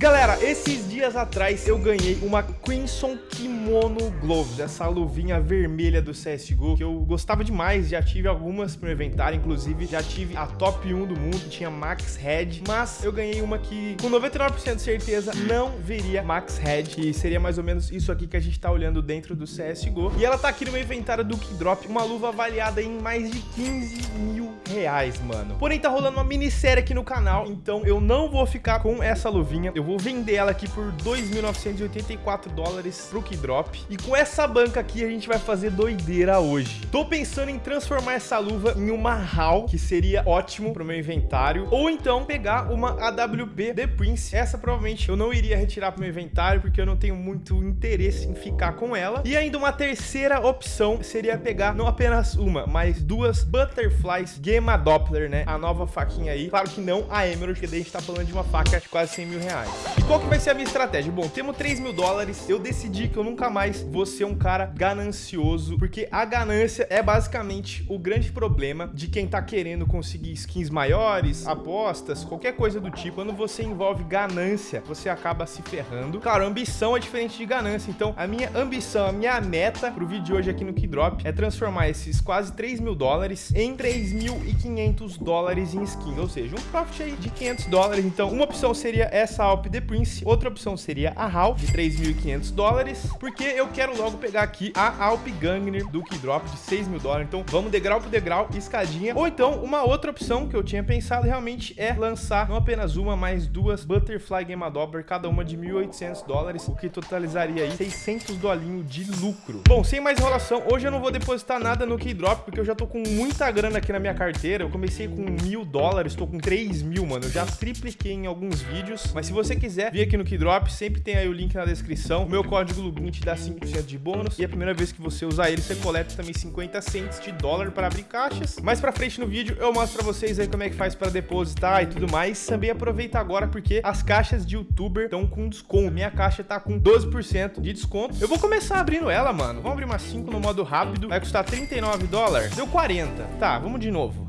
Galera, esses dias atrás eu ganhei uma Crimson Kimono Gloves, essa luvinha vermelha do CSGO, que eu gostava demais, já tive algumas pro inventário, inclusive já tive a top 1 do mundo, tinha Max Head, mas eu ganhei uma que com 99% de certeza não viria Max Head, que seria mais ou menos isso aqui que a gente tá olhando dentro do CSGO, e ela tá aqui no meu inventário do Keydrop, uma luva avaliada em mais de 15 mil reais, mano. Porém, tá rolando uma minissérie aqui no canal, então eu não vou ficar com essa luvinha, eu vou vender ela aqui por 2.984 dólares pro Keydrop. E com essa banca aqui a gente vai fazer doideira hoje. Tô pensando em transformar essa luva em uma HAL, que seria ótimo pro meu inventário. Ou então pegar uma AWP The Prince. Essa provavelmente eu não iria retirar pro meu inventário, porque eu não tenho muito interesse em ficar com ela. E ainda uma terceira opção seria pegar não apenas uma, mas duas Butterflies Gamma Doppler, né? A nova faquinha aí. Claro que não a Emerald, que daí a gente tá falando de uma faca de quase 100 mil reais. E qual que vai ser a minha estratégia? Bom, temos 3 mil dólares. Eu decidi que eu nunca mais vou ser um cara ganancioso, porque a ganância é basicamente o grande problema de quem tá querendo conseguir skins maiores, apostas, qualquer coisa do tipo. Quando você envolve ganância, você acaba se ferrando. Claro, ambição é diferente de ganância. Então, a minha ambição, a minha meta pro vídeo de hoje aqui no Keydrop é transformar esses quase 3 mil dólares em 3.500 dólares em skin. Ou seja, um profit aí de 500 dólares. Então, uma opção seria essa Alp The Prince. Outra opção seria a HAL, de 3.500 dólares, porque eu quero logo pegar aqui a Alp Gangner do Keydrop de 6 mil dólares. Então, vamos degrau por degrau, escadinha. Ou então, uma outra opção que eu tinha pensado realmente é lançar não apenas uma, mas duas Butterfly Game Doppler, cada uma de 1.800 dólares, o que totalizaria aí 600 dolinhos de lucro. Bom, sem mais enrolação, hoje eu não vou depositar nada no Keydrop, porque eu já tô com muita grana aqui na minha carteira. Eu comecei com mil dólares, tô com 3 mil, mano. Eu já tripliquei em alguns vídeos, mas se você quiser vir aqui no Keydrop, sempre tem aí o link na descrição. O meu código LUBIN te dá 5% de bônus. E a primeira vez que você usar ele, você coleta também 50 cents de dólar para abrir caixas. Mais pra frente no vídeo, eu mostro pra vocês aí como é que faz para depositar e tudo mais. Também aproveita agora, porque as caixas de youtuber estão com desconto. Minha caixa tá com 12% de desconto. Eu vou começar abrindo ela, mano. Vamos abrir uma 5 no modo rápido. Vai custar 39 dólares. Deu 40. Tá, vamos de novo.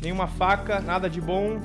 Nenhuma faca, nada de bom.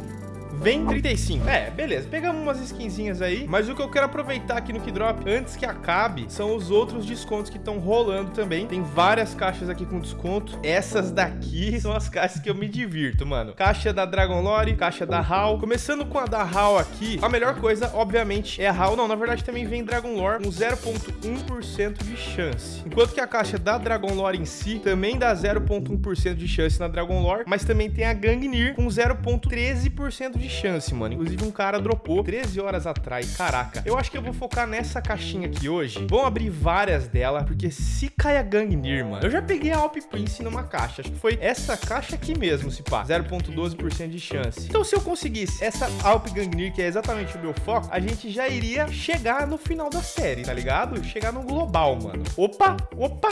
Vem 35. É, beleza. Pegamos umas skinzinhas aí. Mas o que eu quero aproveitar aqui no Keydrop, antes que acabe, são os outros descontos que estão rolando também. Tem várias caixas aqui com desconto. Essas daqui são as caixas que eu me divirto, mano. Caixa da Dragon Lore, caixa da HAL. Começando com a da HAL aqui, a melhor coisa, obviamente, é a HAL. Não, na verdade também vem Dragon Lore com 0.1% de chance. Enquanto que a caixa da Dragon Lore em si também dá 0.1% de chance na Dragon Lore, mas também tem a Gangnir com 0.13% de chance, mano. Inclusive, um cara dropou 13 horas atrás. Caraca. Eu acho que eu vou focar nessa caixinha aqui hoje. Vamos abrir várias dela, porque se cai a Gangnir, mano... Eu já peguei a Alp Prince numa caixa. Acho que foi essa caixa aqui mesmo, se pá. 0.12% de chance. Então, se eu conseguisse essa Alp Gangnir, que é exatamente o meu foco, a gente já iria chegar no final da série, tá ligado? Chegar no global, mano. Opa! Opa!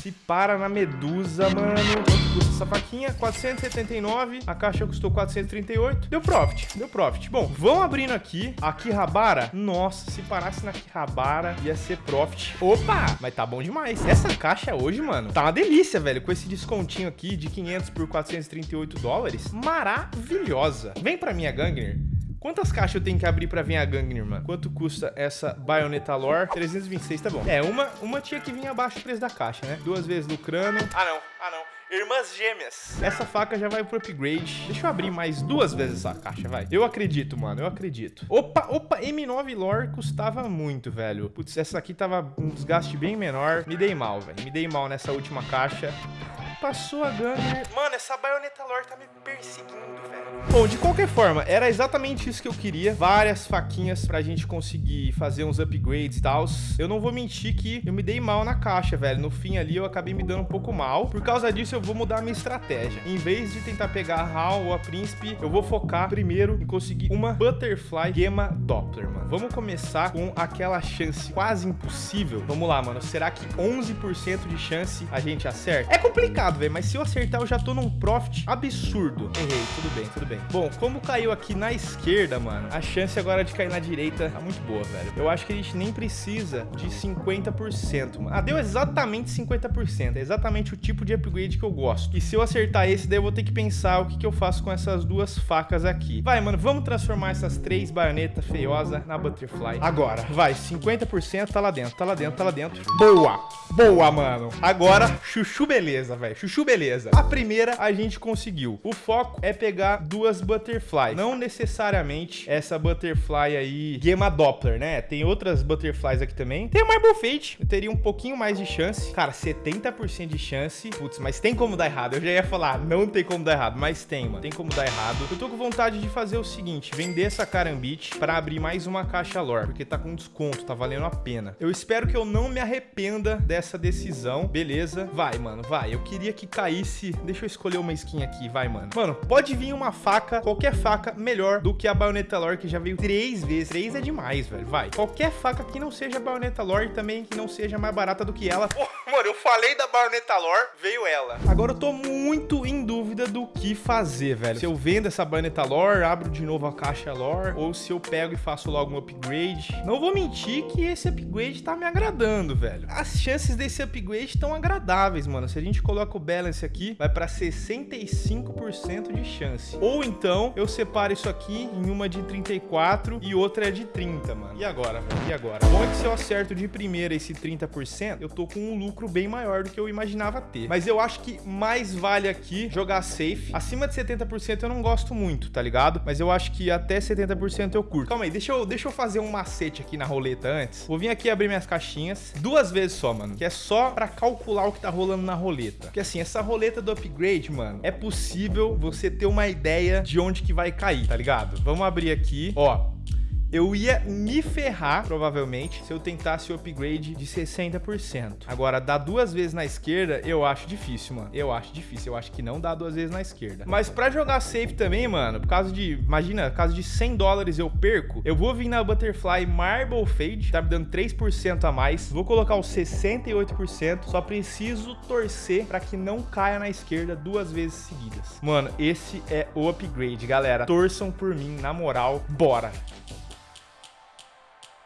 Se para na Medusa, mano. Quanto custa essa faquinha? 479. A caixa custou 438. Deu profit, deu profit. Bom, vamos abrindo aqui. A Kihabara. Nossa, se parasse na Kihabara, ia ser profit. Opa! Mas tá bom demais. Essa caixa hoje, mano, tá uma delícia, velho. Com esse descontinho aqui de 500 por 438 dólares. Maravilhosa. Vem pra minha Gangner. Quantas caixas eu tenho que abrir pra vir a Gangnir, mano? Quanto custa essa Bayonetta Lore? 326, tá bom. É, uma, uma tinha que vir abaixo do preço da caixa, né? Duas vezes lucrando. Ah, não. Ah, não. Irmãs gêmeas. Essa faca já vai pro upgrade. Deixa eu abrir mais duas vezes essa caixa, vai. Eu acredito, mano. Eu acredito. Opa, opa. M9 Lore custava muito, velho. Putz, essa aqui tava um desgaste bem menor. Me dei mal, velho. Me dei mal nessa última caixa. Passou a Gunner. Mano, essa baioneta lore tá me perseguindo, velho. Bom, de qualquer forma, era exatamente isso que eu queria. Várias faquinhas pra gente conseguir fazer uns upgrades e tal. Eu não vou mentir que eu me dei mal na caixa, velho. No fim ali eu acabei me dando um pouco mal. Por causa disso eu vou mudar a minha estratégia. Em vez de tentar pegar a HAL ou a Príncipe, eu vou focar primeiro em conseguir uma Butterfly Gamma Doppler, mano. Vamos começar com aquela chance quase impossível. Vamos lá, mano. Será que 11% de chance a gente acerta? É complicado, velho, mas se eu acertar eu já tô num profit absurdo. Errei, tudo bem, tudo bem. Bom, como caiu aqui na esquerda, mano, a chance agora de cair na direita tá muito boa, velho. Eu acho que a gente nem precisa de 50%. Mano. Ah, deu exatamente 50%. É exatamente o tipo de upgrade que eu gosto. E se eu acertar esse, daí eu vou ter que pensar o que, que eu faço com essas duas facas aqui. Vai, mano, vamos transformar essas três baionetas feiosas na Butterfly. Agora, vai, 50% tá lá dentro, tá lá dentro, tá lá dentro. Boa! Boa, mano. Agora, chuchu beleza, velho. Chuchu beleza. A primeira a gente conseguiu. O foco é pegar duas Butterfly. Não necessariamente essa Butterfly aí, Gema Doppler, né? Tem outras Butterflies aqui também. Tem o Marble Fate. Eu teria um pouquinho mais de chance. Cara, 70% de chance. Putz, mas tem como dar errado. Eu já ia falar, não tem como dar errado. Mas tem, mano. Tem como dar errado. Eu tô com vontade de fazer o seguinte. Vender essa Carambit pra abrir mais uma caixa lore. Porque tá com desconto. Tá valendo a pena. Eu espero que eu não me arrependa dessa decisão. Beleza. Vai, mano. Vai. Eu queria que caísse... Deixa eu escolher uma skin aqui. Vai, mano. Mano, pode vir uma faca. Qualquer faca melhor do que a Bayonetta Lore. Que já veio três vezes. Três é demais, velho. Vai. Qualquer faca que não seja Bayonetta Lore também que não seja mais barata do que ela. Oh, mano, eu falei da Bayonetta Lore. Veio ela. Agora eu tô muito em dúvida do que fazer, velho. Se eu vendo essa Bayonetta Lore, abro de novo a caixa Lore. Ou se eu pego e faço logo um upgrade. Não vou mentir que esse upgrade tá me agradando, velho. As chances desse upgrade estão agradáveis, mano. Se a gente coloca o balance aqui, vai pra 65% de chance. Ou então, eu separo isso aqui em uma de 34 e outra é de 30, mano. E agora, velho? E agora? Bom é que se eu acerto de primeira esse 30%, eu tô com um lucro bem maior do que eu imaginava ter. Mas eu acho que mais vale aqui jogar safe. Acima de 70% eu não gosto muito, tá ligado? Mas eu acho que até 70% eu curto. Calma aí, deixa eu, deixa eu fazer um macete aqui na roleta antes. Vou vir aqui abrir minhas caixinhas. Duas vezes só, mano. Que é só pra calcular o que tá rolando na roleta. Porque assim, essa roleta do upgrade, mano, é possível você ter uma ideia de onde que vai cair, tá ligado? Vamos abrir aqui. Ó, eu ia me ferrar, provavelmente, se eu tentasse o upgrade de 60%. Agora, dar duas vezes na esquerda, eu acho difícil, mano. Eu acho difícil. Eu acho que não dá duas vezes na esquerda. Mas pra jogar safe também, mano, por causa de... Imagina, por causa de 100 dólares eu perco, eu vou vir na Butterfly Marble Fade, tá me dando 3% a mais. Vou colocar os 68%. Só preciso torcer pra que não caia na esquerda duas vezes seguidas. Mano, esse é o upgrade, galera. Torçam por mim, na moral. Bora!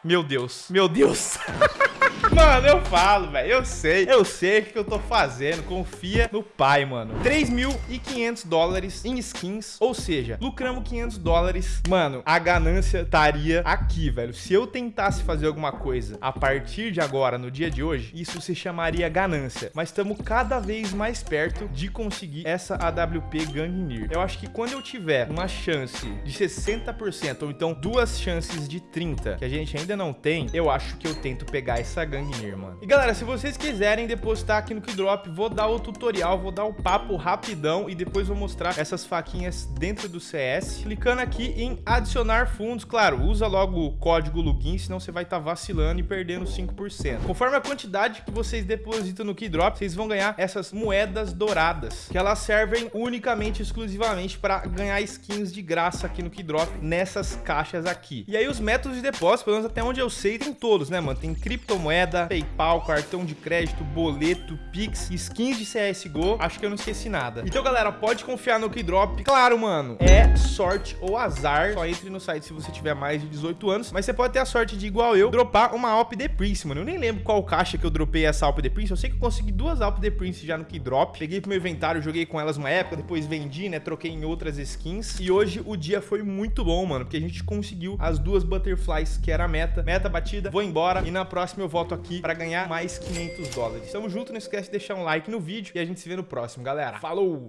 Meu Deus, meu Deus. Mano, eu falo, velho. Eu sei. Eu sei o que eu tô fazendo. Confia no pai, mano. 3.500 dólares em skins. Ou seja, lucramos 500 dólares. Mano, a ganância estaria aqui, velho. Se eu tentasse fazer alguma coisa a partir de agora, no dia de hoje, isso se chamaria ganância. Mas estamos cada vez mais perto de conseguir essa AWP Gangnir. Eu acho que quando eu tiver uma chance de 60%, ou então duas chances de 30%, que a gente ainda não tem, eu acho que eu tento pegar essa Gangnir, mano. E galera, se vocês quiserem depositar aqui no Keydrop, vou dar o tutorial, vou dar o papo rapidão e depois vou mostrar essas faquinhas dentro do CS. Clicando aqui em adicionar fundos, claro, usa logo o código login, senão você vai estar tá vacilando e perdendo 5%. Conforme a quantidade que vocês depositam no Keydrop, vocês vão ganhar essas moedas douradas, que elas servem unicamente, exclusivamente para ganhar skins de graça aqui no Keydrop, nessas caixas aqui. E aí os métodos de depósito, pelo menos até onde eu sei, tem todos, né, mano? Tem criptomoeda, PayPal, cartão de crédito, boleto, Pix, skins de CSGO. Acho que eu não esqueci nada. Então, galera, pode confiar no Keydrop. Claro, mano, é sorte ou azar. Só entre no site se você tiver mais de 18 anos. Mas você pode ter a sorte de, igual eu, dropar uma Alp The Prince, mano. Eu nem lembro qual caixa que eu dropei essa Alp The Prince. Eu sei que eu consegui duas Alp The Prince já no Keydrop. Peguei pro meu inventário, joguei com elas uma época, depois vendi, né? Troquei em outras skins. E hoje o dia foi muito bom, mano, porque a gente conseguiu as duas Butterflies, que era a meta. Meta batida, vou embora. E na próxima eu volto aqui para ganhar mais 500 dólares. Tamo junto, não esquece de deixar um like no vídeo e a gente se vê no próximo, galera. Falou!